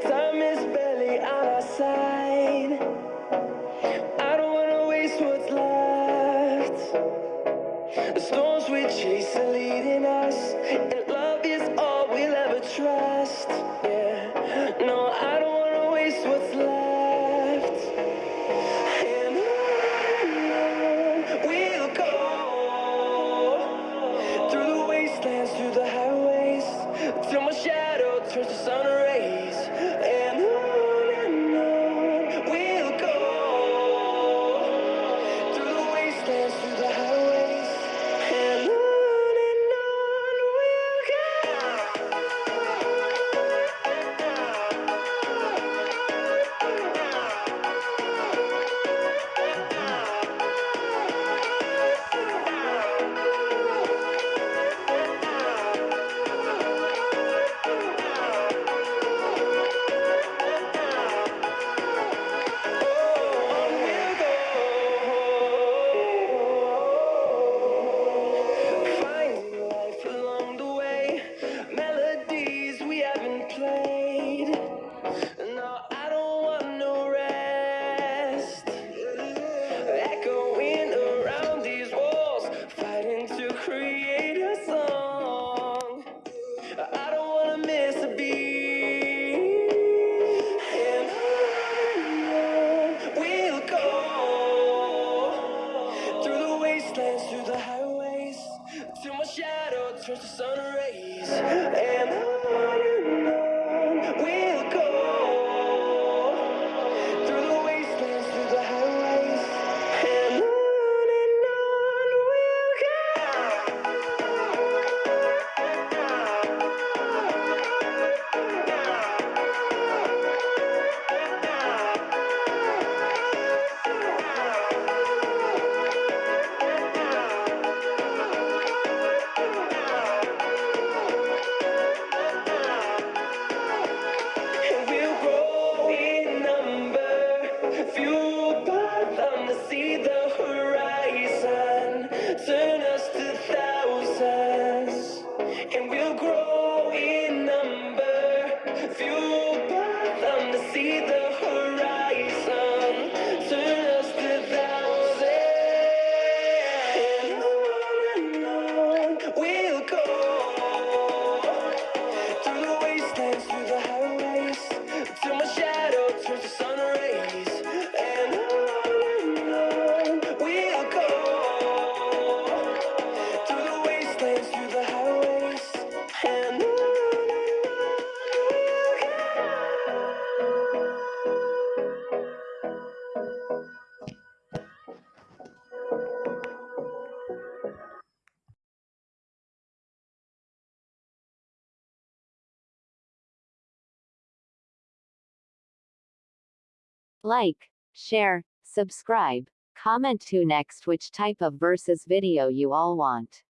Time is barely on our side. I don't wanna waste what's left. The storms we chase are leading us And love is all we'll ever trust. Yeah, no, I don't wanna waste what's left. Through the highways Till my shadow turns to sun rays. just the sun rays and Like, share, subscribe, comment to next which type of versus video you all want.